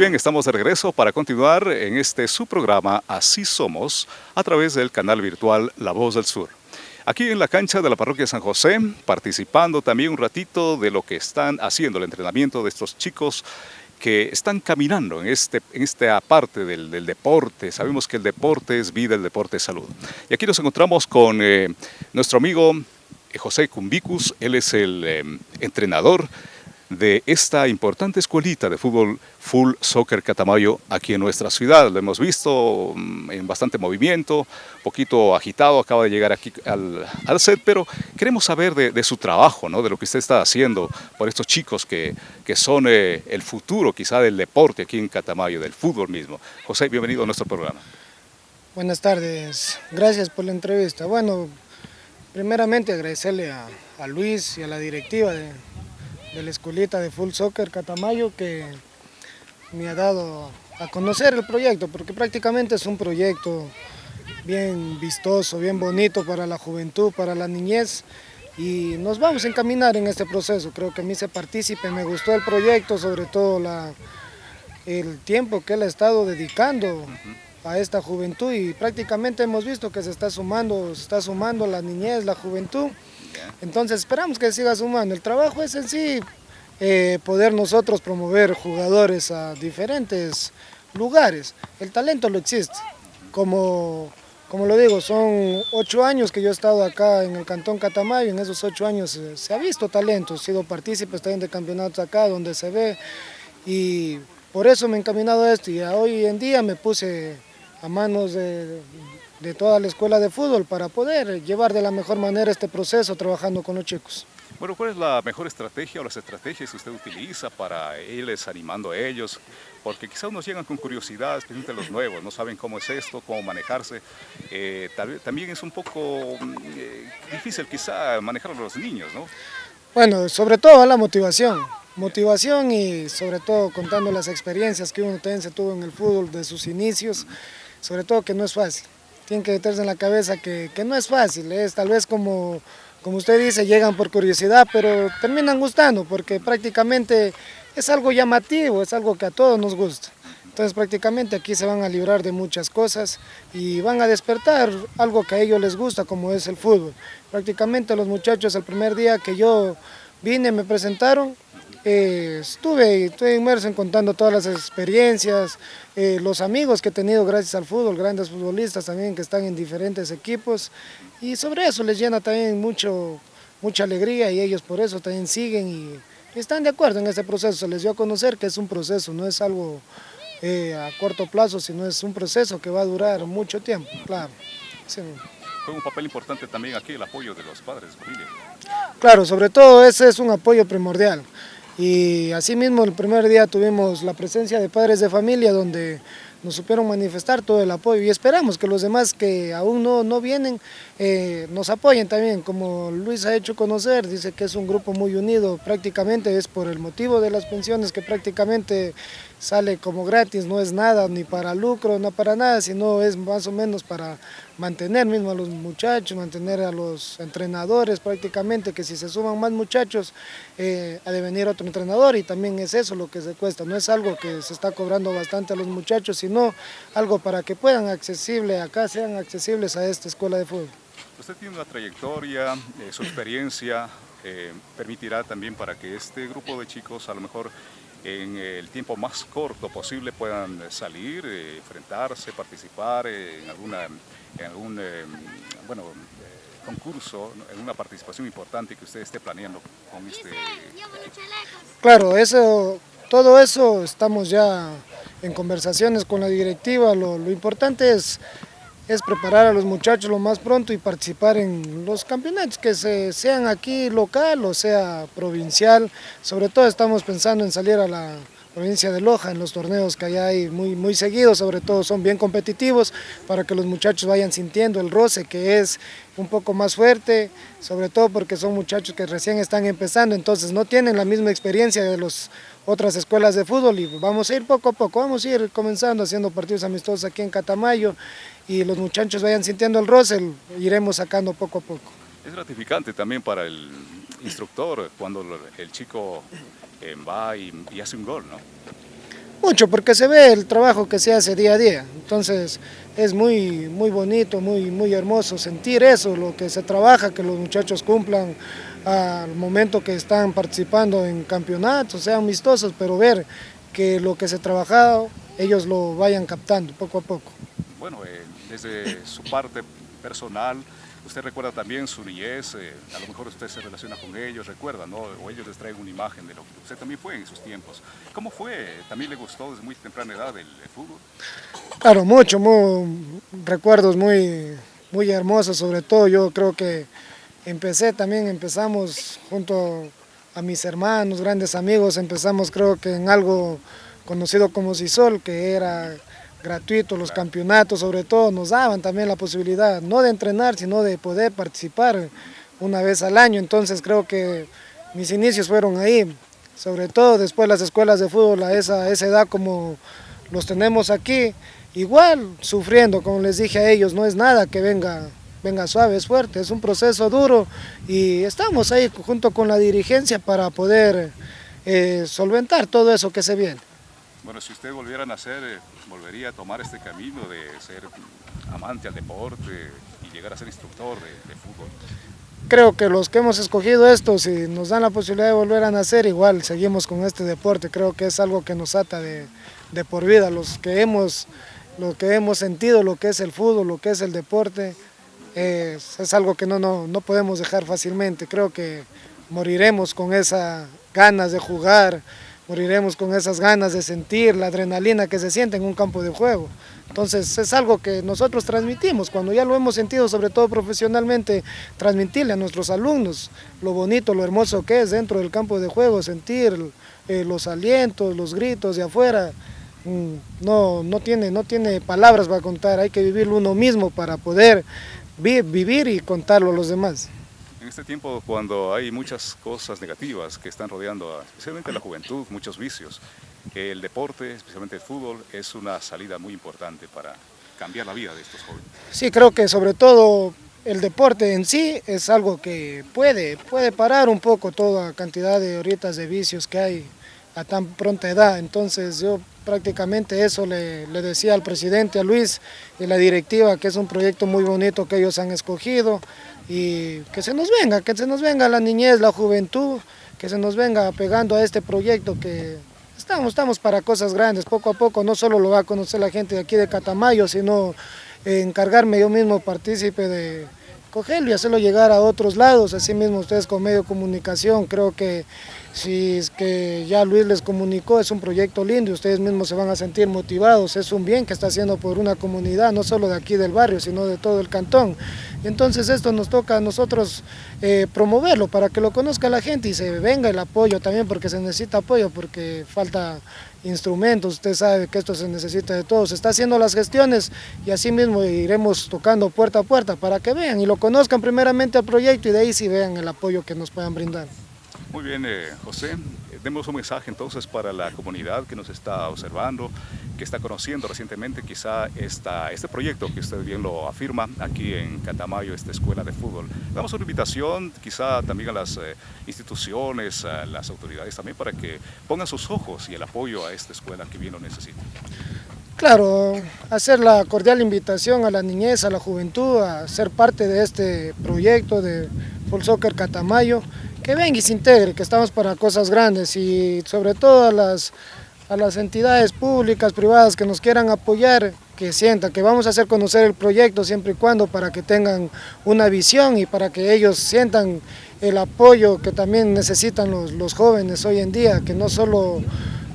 bien, estamos de regreso para continuar en este su programa Así Somos a través del canal virtual La Voz del Sur. Aquí en la cancha de la parroquia San José, participando también un ratito de lo que están haciendo el entrenamiento de estos chicos que están caminando en, este, en esta parte del, deporte. Sabemos que el deporte es vida, el deporte es salud. Y aquí nos encontramos con eh, nuestro amigo eh, José Cumbicus, él es el eh, entrenador de esta importante escuelita de fútbol Full Soccer Catamayo aquí en nuestra ciudad. Lo hemos visto mm, en bastante movimiento, un poquito agitado, acaba de llegar aquí al, set, pero queremos saber de, su trabajo, ¿no? de lo que usted está haciendo por estos chicos que, que son eh, el futuro quizá del deporte aquí en Catamayo, del fútbol mismo. José, bienvenido a nuestro programa. Buenas tardes, gracias por la entrevista. Bueno, primeramente agradecerle a, a Luis y a la directiva de, de la escuelita de Full Soccer Catamayo que me ha dado a conocer el proyecto, porque prácticamente es un proyecto bien vistoso, bien bonito para la juventud, para la niñez, y nos vamos a encaminar en este proceso. Creo que a mí se participe, me gustó el proyecto, sobre todo la, el tiempo que él ha estado dedicando a esta juventud y prácticamente hemos visto que se está sumando, se está sumando la niñez, la juventud, entonces esperamos que siga sumando. El trabajo es en sí eh, poder nosotros promover jugadores a diferentes lugares. El talento lo existe. Como, como lo digo, son ocho años que yo he estado acá en el Cantón Catamayo. En esos ocho años se ha visto talento. He sido partícipe también de campeonatos acá donde se ve. Y por eso me he encaminado a esto. Y hoy en día me puse a manos de, de toda la escuela de fútbol para poder llevar de la mejor manera este proceso trabajando con los chicos. Bueno, ¿cuál es la mejor estrategia o las estrategias que usted utiliza para irles animando a ellos? Porque quizás unos llegan con curiosidad, especialmente los nuevos, no saben cómo es esto, cómo manejarse. Eh, también es un poco mm, eh, difícil quizá manejar a los niños, ¿no? Bueno, sobre todo la motivación. Motivación y sobre todo contando las experiencias que uno se tuvo en el fútbol de sus inicios, sobre todo que no es fácil tienen que meterse en la cabeza que, no es fácil, es tal vez como, como usted dice, llegan por curiosidad, pero terminan gustando porque prácticamente es algo llamativo, es algo que a todos nos gusta. Entonces prácticamente aquí se van a librar de muchas cosas y van a despertar algo que a ellos les gusta como es el fútbol. Prácticamente los muchachos el primer día que yo vine me presentaron, eh, estuve, estuve inmerso en contando todas las experiencias, eh, los amigos que he tenido gracias al fútbol, grandes futbolistas también que están en diferentes equipos y sobre eso les llena también mucho, mucha alegría y ellos por eso también siguen y están de acuerdo en este proceso, se les dio a conocer que es un proceso, no es algo eh, a corto plazo, sino es un proceso que va a durar mucho tiempo, claro. Fue un papel importante también aquí el apoyo de los padres familia. Claro, sobre todo ese es un apoyo primordial. Y asimismo el primer día tuvimos la presencia de padres de familia donde nos supieron manifestar todo el apoyo y esperamos que los demás que aún no, no vienen eh, nos apoyen también, como Luis ha hecho conocer, dice que es un grupo muy unido, prácticamente es por el motivo de las pensiones que prácticamente sale como gratis, no es nada ni para lucro, no para nada, sino es más o menos para mantener mismo a los muchachos, mantener a los entrenadores prácticamente, que si se suman más muchachos eh, ha de venir otro entrenador y también es eso lo que se cuesta, no es algo que se está cobrando bastante a los muchachos, sino algo para que puedan accesible, acá sean accesibles a esta escuela de fútbol. Usted tiene una trayectoria, eh, su experiencia eh, permitirá también para que este grupo de chicos a lo mejor en el tiempo más corto posible puedan salir, eh, enfrentarse, participar en, alguna, en algún bueno, concurso, en una participación importante que usted esté planeando con este Claro, eso, todo eso estamos ya en conversaciones con la directiva, lo, lo importante es es preparar a los muchachos lo más pronto y participar en los campeonatos, que se, sean aquí local o sea provincial. Sobre todo estamos pensando en salir a la provincia de Loja en los torneos que allá hay muy, muy seguidos, sobre todo son bien competitivos para que los muchachos vayan sintiendo el roce que es un poco más fuerte, sobre todo porque son muchachos que recién están empezando, entonces no tienen la misma experiencia de las otras escuelas de fútbol y vamos a ir poco a poco, vamos a ir comenzando haciendo partidos amistosos aquí en Catamayo y los muchachos vayan sintiendo el roce, iremos sacando poco a poco. Es gratificante también para el instructor cuando el chico eh, va y, hace un gol, ¿no? Mucho, porque se ve el trabajo que se hace día a día. Entonces es muy, muy bonito, muy, muy hermoso sentir eso, lo que se trabaja, que los muchachos cumplan al momento que están participando en campeonatos, sean amistosos, pero ver que lo que se ha trabajado, ellos lo vayan captando poco a poco. Bueno, eh, desde su parte personal, Usted recuerda también su niñez, eh, a lo mejor usted se relaciona con ellos, recuerda, ¿no? O ellos les traen una imagen de lo que usted también fue en sus tiempos. ¿Cómo fue? ¿También le gustó desde muy temprana edad el, fútbol? Claro, mucho, recuerdos muy, muy hermosos, sobre todo yo creo que empecé también, empezamos junto a mis hermanos, grandes amigos, empezamos creo que en algo conocido como Cisol, que era gratuito, los campeonatos sobre todo nos daban también la posibilidad no de entrenar, sino de poder participar una vez al año, entonces creo que mis inicios fueron ahí, sobre todo después las escuelas de fútbol a esa, esa edad como los tenemos aquí, igual sufriendo, como les dije a ellos, no es nada que venga, venga suave, es fuerte, es un proceso duro y estamos ahí junto con la dirigencia para poder eh, solventar todo eso que se viene. Bueno, si usted volviera a nacer, eh, volvería a tomar este camino de ser amante al deporte y llegar a ser instructor de, fútbol. Creo que los que hemos escogido esto, si nos dan la posibilidad de volver a nacer, igual seguimos con este deporte. Creo que es algo que nos ata de, por vida. Los que, hemos, lo que hemos sentido lo que es el fútbol, lo que es el deporte, es, algo que no, no, no podemos dejar fácilmente. Creo que moriremos con esas ganas de jugar, moriremos con esas ganas de sentir la adrenalina que se siente en un campo de juego. Entonces es algo que nosotros transmitimos, cuando ya lo hemos sentido, sobre todo profesionalmente, transmitirle a nuestros alumnos lo bonito, lo hermoso que es dentro del campo de juego, sentir eh, los alientos, los gritos de afuera, mm, no, no, tiene, no tiene palabras para contar, hay que vivirlo uno mismo para poder vivir y contarlo a los demás este tiempo cuando hay muchas cosas negativas que están rodeando especialmente a la juventud, muchos vicios, el deporte, especialmente el fútbol, es una salida muy importante para cambiar la vida de estos jóvenes. Sí, creo que sobre todo el deporte en sí es algo que puede, puede parar un poco toda cantidad de horitas de vicios que hay a tan pronta edad. Entonces yo prácticamente eso le, le, decía al presidente, a Luis y la directiva, que es un proyecto muy bonito que ellos han escogido y que se nos venga, que se nos venga la niñez, la juventud, que se nos venga pegando a este proyecto que estamos, estamos para cosas grandes, poco a poco no solo lo va a conocer la gente de aquí de Catamayo, sino encargarme yo mismo partícipe de cogerlo y hacerlo llegar a otros lados, así mismo ustedes con medio de comunicación, creo que si es que ya Luis les comunicó, es un proyecto lindo y ustedes mismos se van a sentir motivados, es un bien que está haciendo por una comunidad, no solo de aquí del barrio, sino de todo el cantón. Entonces esto nos toca a nosotros eh, promoverlo para que lo conozca la gente y se venga el apoyo también, porque se necesita apoyo, porque falta instrumentos, usted sabe que esto se necesita de todos, se está haciendo las gestiones y así mismo iremos tocando puerta a puerta para que vean y lo conozcan primeramente al proyecto y de ahí sí vean el apoyo que nos puedan brindar. Muy bien, eh, José. Demos un mensaje entonces para la comunidad que nos está observando, que está conociendo recientemente quizá esta, este proyecto que usted bien lo afirma aquí en Catamayo, esta escuela de fútbol. Damos una invitación quizá también a las eh, instituciones, a las autoridades también para que pongan sus ojos y el apoyo a esta escuela que bien lo necesita. Claro, hacer la cordial invitación a la niñez, a la juventud, a ser parte de este proyecto de Full Soccer Catamayo, que venga y se integre, que estamos para cosas grandes y sobre todo a las, a las entidades públicas, privadas que nos quieran apoyar, que sientan que vamos a hacer conocer el proyecto siempre y cuando para que tengan una visión y para que ellos sientan el apoyo que también necesitan los, los jóvenes hoy en día, que no solo,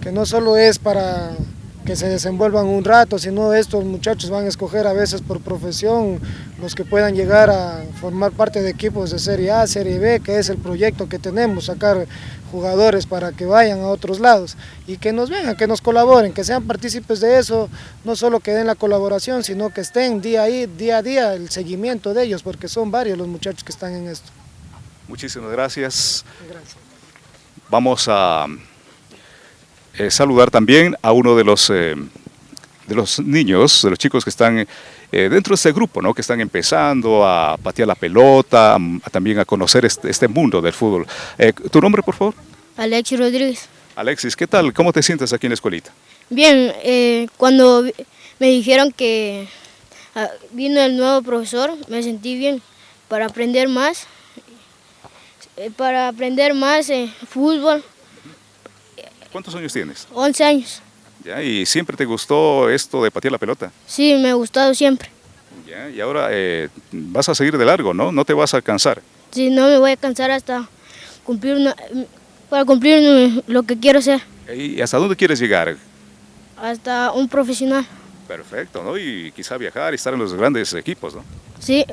que no solo es para que se desenvuelvan un rato, sino estos muchachos van a escoger a veces por profesión los que puedan llegar a formar parte de equipos de Serie A, Serie B, que es el proyecto que tenemos, sacar jugadores para que vayan a otros lados y que nos vengan, que nos colaboren, que sean partícipes de eso, no solo que den la colaboración, sino que estén día, ahí, día a día el seguimiento de ellos, porque son varios los muchachos que están en esto. Muchísimas gracias. gracias. Vamos a eh, saludar también a uno de los, eh, de los niños, de los chicos que están eh, dentro de este grupo, ¿no? que están empezando a patear la pelota, también a conocer este, este mundo del fútbol. ¿Tu nombre, por favor? Alexis Rodríguez. Alexis, ¿qué tal? ¿Cómo te sientes aquí en la escuelita? Bien, eh, cuando me dijeron que ah, vino el nuevo profesor, me sentí bien para aprender más, para aprender más fútbol, ¿Cuántos años tienes? 11 años. ¿Ya? ¿Y siempre te gustó esto de patear la pelota? Sí, me ha gustado siempre. ¿Ya? Y ahora eh, vas a seguir de largo, ¿no? No te vas a cansar. Sí, no me voy a cansar hasta cumplir una- para cumplir lo que quiero ser, ¿Y hasta dónde quieres llegar? hasta un profesional. Perfecto, ¿no? Y quizá viajar y estar en los grandes equipos, ¿no? Sí,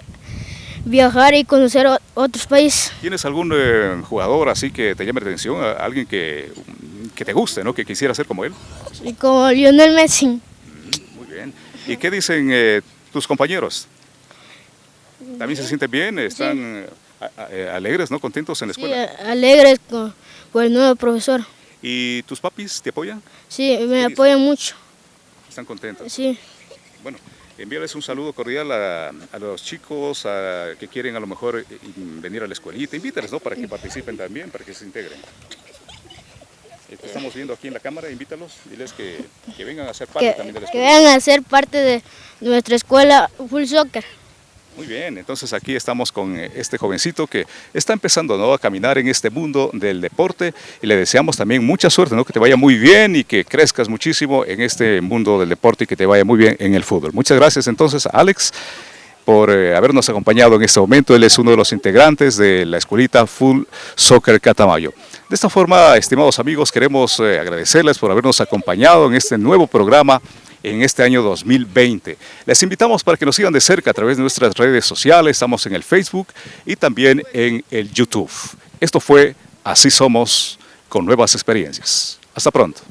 viajar y conocer otros países. ¿Tienes algún eh, jugador así que te llame la atención? Alguien que, que te guste, ¿no? Que quisiera ser como él. Y como Lionel Messi. Muy bien. ¿Y qué dicen eh, tus compañeros? ¿También se sienten bien? ¿Están eh, eh, alegres, ¿no? ¿Contentos en la escuela? alegres con, por el nuevo profesor. ¿Y tus papis te apoyan? Sí, me dicen? apoyan mucho. ¿Están contentos? Sí, Bueno, envíales un saludo cordial a, a los chicos a- que quieren a lo mejor eh, venir a la escuelita. Invítales, ¿no? Para que participen también, para que se integren. Eh, Te estamos viendo aquí en la cámara, invítalos, diles que, que vengan a ser parte que, también de la que escuela. vengan a ser parte de nuestra escuela Full Soccer. Muy bien, entonces aquí estamos con eh, este jovencito que está empezando ¿no? a caminar en este mundo del deporte y le deseamos también mucha suerte, ¿no? que te vaya muy bien y que crezcas muchísimo en este mundo del deporte y que te vaya muy bien en el fútbol. Muchas gracias entonces a Alex por eh, habernos acompañado en este momento. Él es uno de los integrantes de la escuelita Full Soccer Catamayo. De esta forma, estimados amigos, queremos eh, agradecerles por habernos acompañado en este nuevo programa en este año 2020. Les invitamos para que nos sigan de cerca a través de nuestras redes sociales, estamos en el Facebook y también en el YouTube. Esto fue Así Somos con nuevas experiencias. Hasta pronto.